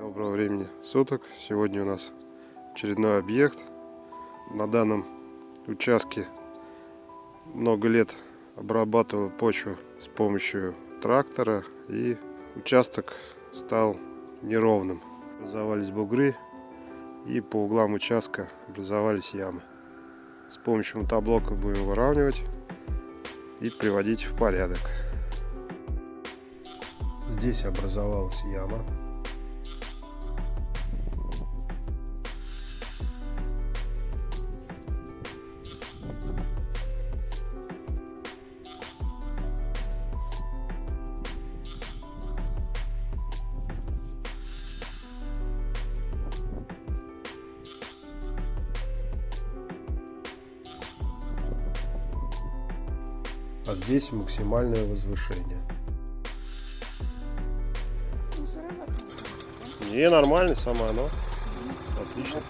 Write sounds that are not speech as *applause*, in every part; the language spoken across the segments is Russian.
Доброго времени суток. Сегодня у нас очередной объект. На данном участке много лет обрабатывал почву с помощью трактора и участок стал неровным. Образовались бугры и по углам участка образовались ямы. С помощью мотоблока будем выравнивать и приводить в порядок. Здесь образовалась яма. А здесь максимальное возвышение. Не, нормально сама, но отлично.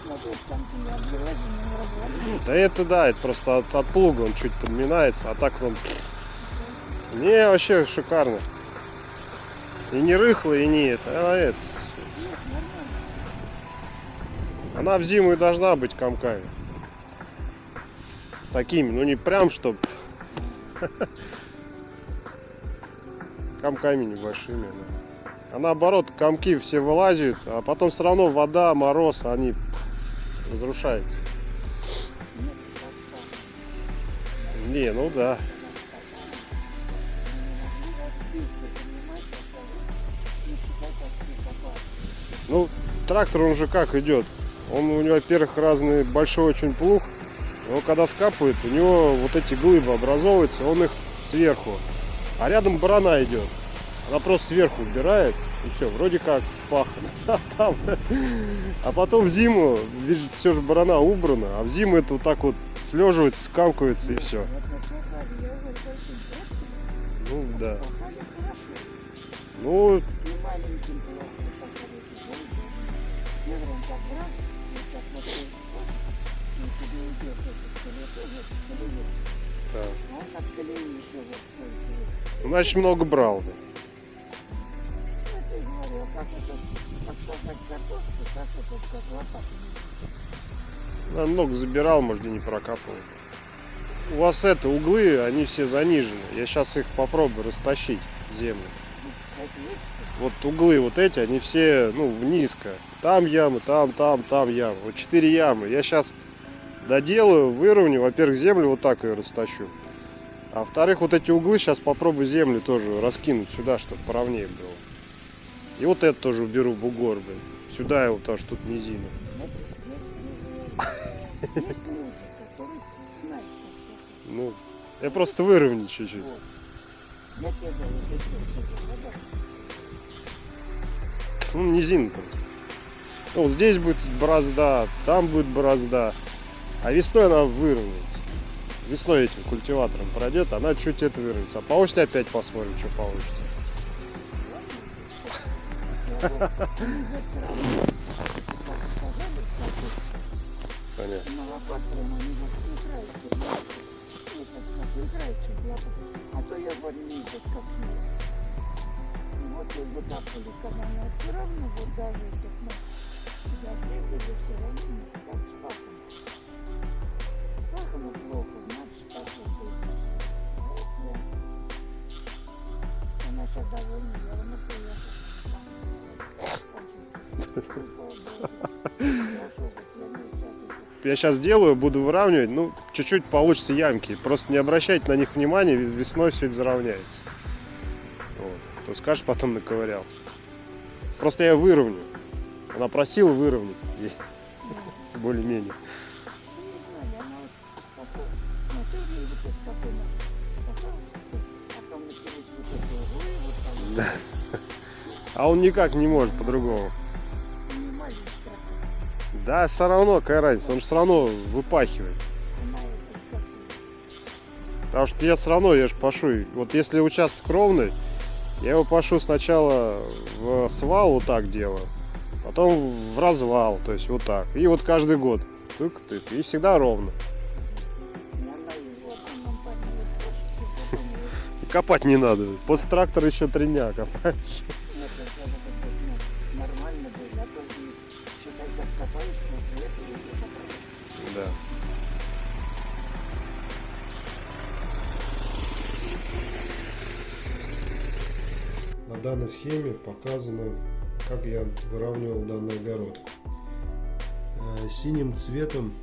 Да это да, это просто от, от плуга он чуть подминается, а так он... Не, вообще шикарно. И не рыхлый, и не это, а это. Она в зиму и должна быть комками. Такими, ну не прям, чтоб комками небольшими. А наоборот, комки все вылазят, а потом все равно вода, мороз, они разрушаются. Не, ну да. Ну, трактор он же как идет? Он у него, во-первых, разный большой очень плуг. Но когда скапывает, у него вот эти глыбы образовываются, он их сверху. А рядом барана идет. Она просто сверху убирает. И все, вроде как спахано. *laughs* А, а потом в зиму, видишь, все же барана убрана, а в зиму это вот так вот слеживается, скамкивается и все. Ну да. Ну, так. Значит, много брал. Да. Да, много забирал, может, и не прокапывал. У вас это, углы, они все занижены. Я сейчас их попробую растащить землю. Вот углы вот эти, они все, ну, низко. Там ямы, там, там, там ямы. Вот четыре ямы. Я сейчас доделаю, выровню. Во-первых, землю вот так ее растащу. А во-вторых, вот эти углы сейчас попробую землю тоже раскинуть сюда, чтобы поровнее было. И вот это тоже уберу бугор, блин. Сюда его, потому что тут низина. Ну, я просто выровняю чуть-чуть. Ну, низина просто. Ну, вот здесь будет борозда, там будет борозда. А весной она выровняется. Весной этим культиватором пройдет, она чуть это выровняется. А по осени опять посмотрим, что получится. Понятно. Вот не Вот так вот, когда она все равно вот даже я все равно, как Я сейчас делаю, буду выравнивать, ну, чуть-чуть получится ямки. Просто не обращайте на них внимания, весной все это заровняется. Вот. То скажешь, потом наковырял. Просто я выровню. Она просила выровнять. *laughs* Более-менее. Да. А он никак не может по-другому. Да, все равно, какая разница, он же все равно выпахивает. Потому что я все равно, я же пашу. Вот если участок ровный, я его пашу сначала в свал, вот так делаю. Потом в развал, то есть вот так. И вот каждый год. Тык-тык. И всегда ровно. Копать не надо. После трактора еще три дня копаешь. Данной схеме показано, как я выравнивал данный огород. Э, Синим цветом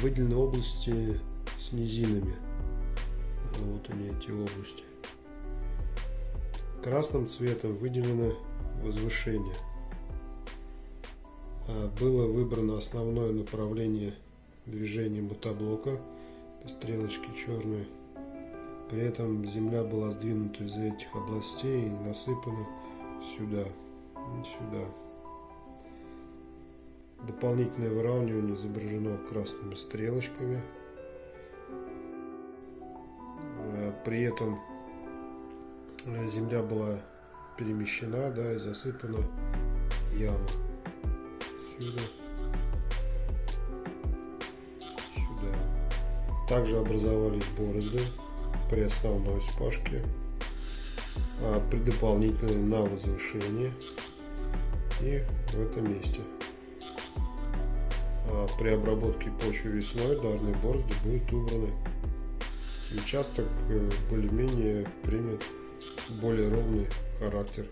выделены области с низинами. Вот они, эти области. Красным цветом выделено возвышение. А, Было выбрано основное направление движения мотоблока, стрелочки черные. При этом земля была сдвинута из этих областей и насыпана сюда и сюда. Дополнительное выравнивание изображено красными стрелочками. Э, При этом э, земля была перемещена, да, и засыпана яма. Сюда. Сюда. Также образовались борозды при основной вспашке, а при дополнительной на возвышение и в этом месте. А при обработке почвы весной данные борозды будут убраны. Участок э, более-менее примет более ровный характер.